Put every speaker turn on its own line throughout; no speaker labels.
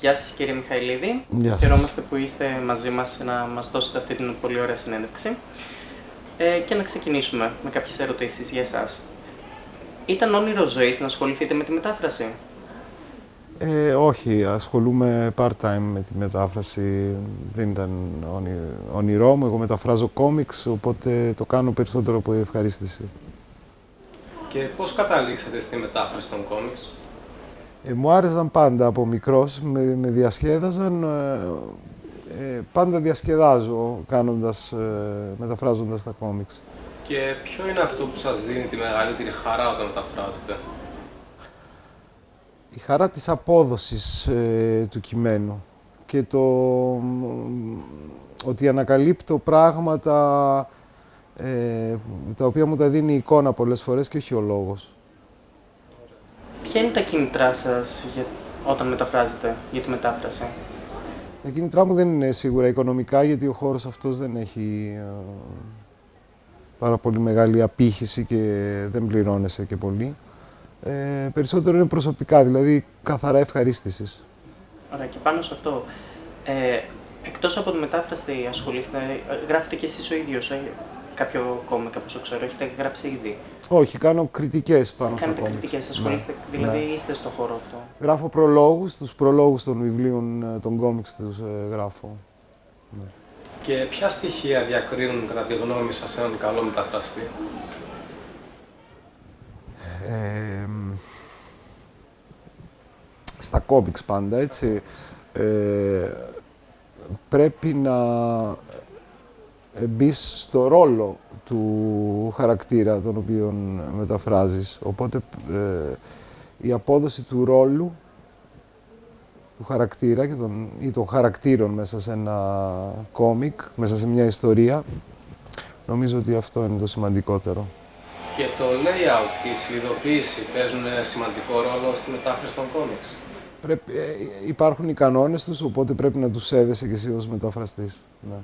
Γεια σας κύριε Μιχαηλίδη.
Γεια σας.
Χαιρόμαστε που είστε μαζί μας να μας δώσετε αυτή την πολύ ωραία συνέντευξη. Ε, και να ξεκινήσουμε με κάποιες ερωτήσεις για εσάς. Ήταν όνειρο ζωής να ασχοληθείτε με τη μετάφραση;
Ε, όχι, ασχολούμαι part-time με τη μετάφραση. Δεν ήταν όνει- όνειρό μου. Εγώ μεταφράζω κόμιξ, οπότε το κάνω περισσότερο από ευχαρίστηση.
Και πώς καταλήξατε στη μετάφραση των κόμιξ;
Ε, μου άρεσαν πάντα από μικρός, με, με διασκέδαζαν. ε, ε, πάντα διασκεδάζω κάνοντας, ε, μεταφράζοντας τα κόμιξ.
Και ποιο είναι αυτό που σας δίνει τη μεγαλύτερη χαρά όταν μεταφράζετε;
Η χαρά της απόδοσης ε, του κειμένου και το μ, ότι ανακαλύπτω πράγματα ε, τα οποία μου τα δίνει η εικόνα πολλές φορές και όχι ο λόγος.
Ποια είναι τα κίνητρά σας για... όταν μεταφράζετε για τη μετάφραση;
Τα κίνητρά μου δεν είναι σίγουρα οικονομικά γιατί ο χώρος αυτός δεν έχει ε, πάρα πολύ μεγάλη απήχηση και δεν πληρώνεσαι και πολύ. Ε, περισσότερο είναι προσωπικά, δηλαδή καθαρά ευχαρίστησης.
Ωραία, και πάνω σε αυτό, ε, εκτός από τη μετάφραση ασχολείστε, ε, γράφετε και εσείς ο ίδιος ε, κάποιο κόμικ, από όσο ξέρω, έχετε γράψει ήδη.
Όχι, κάνω κριτικές πάνω στα
Κάνετε
κόμιξ.
κριτικές, ασχολείστε, δηλαδή
ναι.
είστε στο χώρο αυτό.
Γράφω προλόγους, τους προλόγους των βιβλίων, ε, των κόμιξ τους ε, γράφω.
Και ποια στοιχεία διακρίνουν κατά τη γνώμη σας έναν καλό μεταφραστή;
Ε, μ, στα κόμιξ πάντα, έτσι. Ε, πρέπει να μπεις στο ρόλο του χαρακτήρα τον οποίο μεταφράζεις. Οπότε ε, η απόδοση του ρόλου του χαρακτήρα και των, ή των χαρακτήρων μέσα σε ένα κόμικ, μέσα σε μια ιστορία, νομίζω ότι αυτό είναι το σημαντικότερο.
Και το layout και η σλιδοποίηση παίζουν ένα σημαντικό ρόλο στη μετάφραση των κόμιξ.
Πρέπει, ε, υπάρχουν οι κανόνες τους, οπότε πρέπει να τους σέβεσαι και εσύ ως μεταφραστής. Ναι.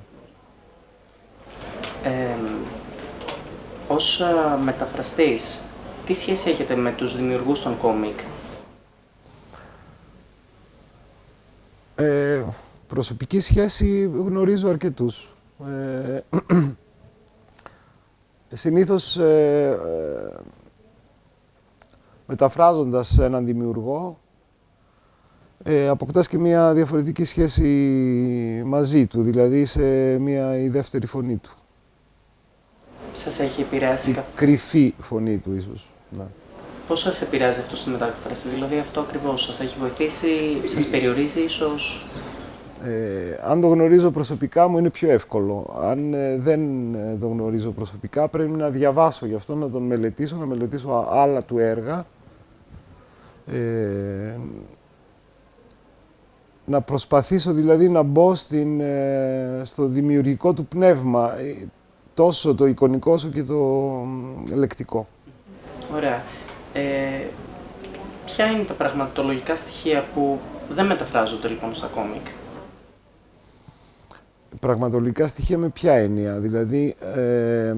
Ε, ως α, μεταφραστής, τι σχέση έχετε με τους δημιουργούς των κόμικ;
Ε, προσωπική σχέση γνωρίζω αρκετούς. Ε, συνήθως ε, ε, μεταφράζοντας έναν δημιουργό ε, αποκτάς και μια διαφορετική σχέση μαζί του, δηλαδή σε μια η δεύτερη φωνή του.
Σας έχει επηρεάσει
Η
καθ...
κρυφή φωνή του ίσως. Ναι.
Πώς σας επηρεάζει αυτό στη μετάφραση, δηλαδή αυτό ακριβώς σας έχει βοηθήσει, σας περιορίζει ίσως;
Ε, αν το γνωρίζω προσωπικά μου είναι πιο εύκολο. Αν ε, δεν ε, το γνωρίζω προσωπικά πρέπει να διαβάσω γι' αυτό, να τον μελετήσω, να μελετήσω α- άλλα του έργα. Ε, να προσπαθήσω δηλαδή να μπω στην, ε, στο δημιουργικό του πνεύμα, ε, τόσο το εικονικό όσο και το μ, λεκτικό.
Ωραία. Ε, ποια είναι τα πραγματολογικά στοιχεία που δεν μεταφράζονται λοιπόν στα κόμικ;
πραγματολικά στοιχεία με ποια έννοια; Δηλαδή, ε,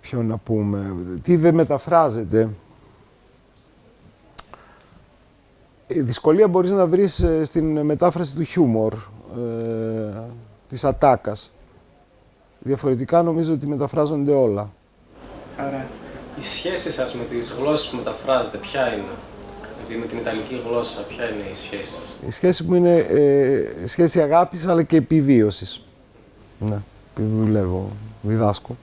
ποιο να πούμε, τι δεν μεταφράζεται; Η δυσκολία μπορείς να βρεις ε, στην μετάφραση του χιούμορ, ε, της ατάκας. Διαφορετικά νομίζω ότι μεταφράζονται όλα.
Ωραία.
Η σχέση σας με τις γλώσσες που μεταφράζετε ποια είναι; Δηλαδή με την Ιταλική γλώσσα ποια είναι η σχέση σας;
Η σχέση μου είναι ε, σχέση αγάπης αλλά και επιβίωσης. Ναι, επειδή δουλεύω, διδάσκω.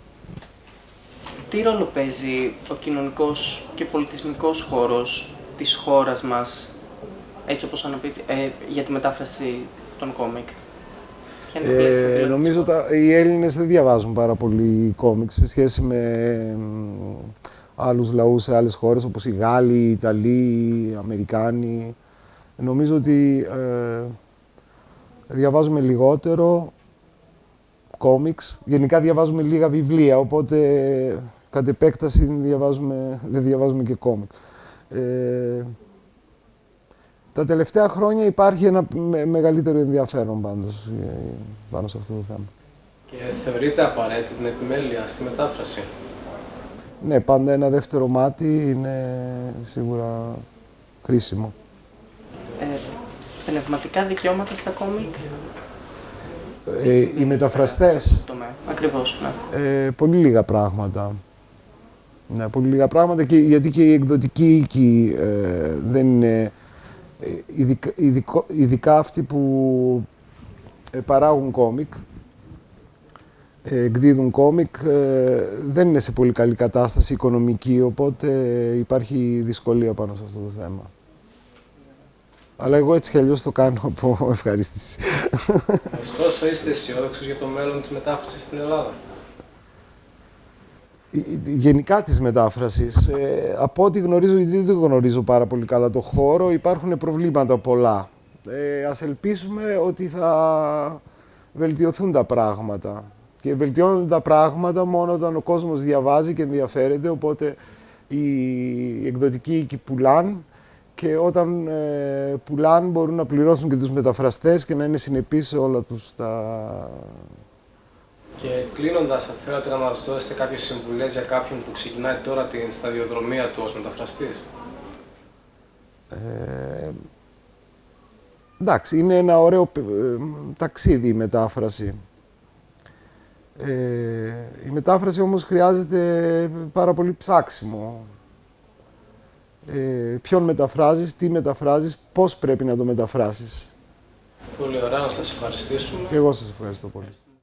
Τι ρόλο παίζει ο κοινωνικός και πολιτισμικός χώρος της χώρας μας, έτσι όπως αναπτύσσει, ε, για τη μετάφραση των κόμικ; Ποια είναι τα πλαίσια
Ε,
δηλαδή,
νομίζω
της
τα, οι Έλληνες δεν διαβάζουν πάρα πολύ κόμιξ σε σχέση με μ, άλλους λαούς σε άλλες χώρες όπως οι Γάλλοι, οι Ιταλοί, οι Αμερικάνοι. Νομίζω ότι ε, διαβάζουμε λιγότερο κόμιξ. Γενικά διαβάζουμε λίγα βιβλία, οπότε κατ' επέκταση διαβάζουμε, δεν διαβάζουμε και κόμιξ. Ε, τα τελευταία χρόνια υπάρχει ένα με- μεγαλύτερο ενδιαφέρον πάντως, ε, πάνω σε αυτό το θέμα.
Και θεωρείτε απαραίτητη την επιμέλεια στη μετάφραση;
Ναι, πάντα ένα δεύτερο μάτι είναι σίγουρα χρήσιμο.
Ε, πνευματικά δικαιώματα στα κόμικ.
Ε, οι μεταφραστές,
Ακριβώς, ναι.
ε, πολύ λίγα πράγματα. Ναι, πολύ λίγα πράγματα και, γιατί και η εκδοτική οίκη ε, δεν είναι... ε, Ειδικά, ειδικο- ειδικά αυτοί που ε, παράγουν κόμικ, ε, εκδίδουν κόμικ, ε, δεν είναι σε πολύ καλή κατάσταση οικονομική, οπότε υπάρχει δυσκολία πάνω σε αυτό το θέμα. Αλλά εγώ έτσι κι αλλιώς το κάνω από ευχαρίστηση.
Ωστόσο, είστε αισιόδοξος για το μέλλον της μετάφρασης στην Ελλάδα;
Γενικά της μετάφρασης, ε, από ό,τι γνωρίζω, γιατί δεν γνωρίζω πάρα πολύ καλά το χώρο, υπάρχουν προβλήματα πολλά. Ε, ας ελπίσουμε ότι θα βελτιωθούν τα πράγματα. Και βελτιώνονται τα πράγματα μόνο όταν ο κόσμος διαβάζει και ενδιαφέρεται, οπότε οι εκδοτικοί οίκοι πουλάν και όταν ε, πουλάν μπορούν να πληρώσουν και τους μεταφραστές και να είναι συνεπείς σε όλα τους τα,
Και κλείνοντας, θα θέλατε να μας δώσετε κάποιες συμβουλές για κάποιον που ξεκινάει τώρα την σταδιοδρομία του ως μεταφραστής;
Ε, εντάξει, είναι ένα ωραίο ε, ταξίδι η μετάφραση. Ε, η μετάφραση όμως χρειάζεται πάρα πολύ ψάξιμο. Ε, ποιον μεταφράζεις, τι μεταφράζεις, πώς πρέπει να το μεταφράσεις.
Πολύ ωραία, να σας ευχαριστήσουμε.
Και εγώ σας ευχαριστώ πολύ.